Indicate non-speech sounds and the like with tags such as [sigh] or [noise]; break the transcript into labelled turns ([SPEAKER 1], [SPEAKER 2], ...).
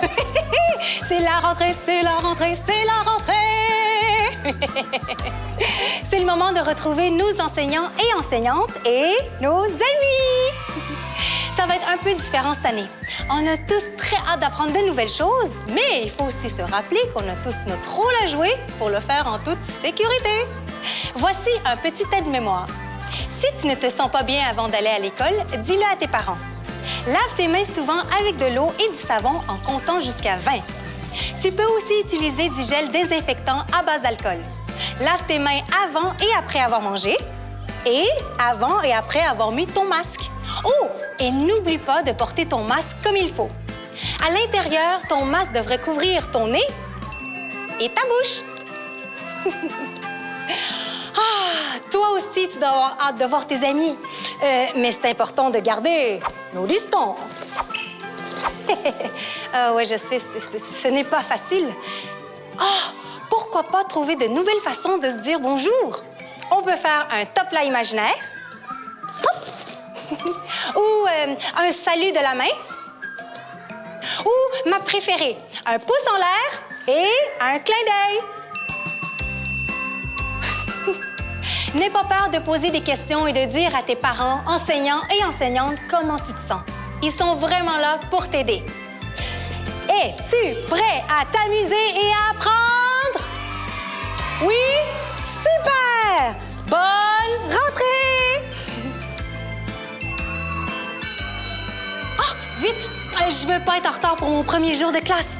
[SPEAKER 1] [laughs] c'est la rentrée, c'est la rentrée, c'est la rentrée! [laughs] c'est le moment de retrouver nos enseignants et enseignantes et nos amis! [laughs] Ça va être un peu différent cette année. On a tous très hâte d'apprendre de nouvelles choses, mais il faut aussi se rappeler qu'on a tous notre rôle à jouer pour le faire en toute sécurité. Voici un petit aide-mémoire. Si tu ne te sens pas bien avant d'aller à l'école, dis-le à tes parents. Lave tes mains souvent avec de l'eau et du savon en comptant jusqu'à 20. Tu peux aussi utiliser du gel désinfectant à base d'alcool. Lave tes mains avant et après avoir mangé et avant et après avoir mis ton masque. Oh, et n'oublie pas de porter ton masque comme il faut. À l'intérieur, ton masque devrait couvrir ton nez et ta bouche. [laughs] ah, toi aussi, tu dois avoir hâte de voir tes amis. Euh, mais c'est important de garder nos distances. Ah [laughs] ouais, je sais, ce n'est pas facile. Ah, pourquoi pas trouver de nouvelles façons de se dire bonjour? On peut faire un top là imaginaire. [laughs] Ou euh, un salut de la main. Ou ma préférée, un pouce en l'air et un clin d'œil. N'aie pas peur de poser des questions et de dire à tes parents, enseignants et enseignantes comment tu te sens. Ils sont vraiment là pour t'aider. Es-tu prêt à t'amuser et à apprendre? Oui? Super! Bonne rentrée! Oh, vite! Je veux pas être en retard pour mon premier jour de classe.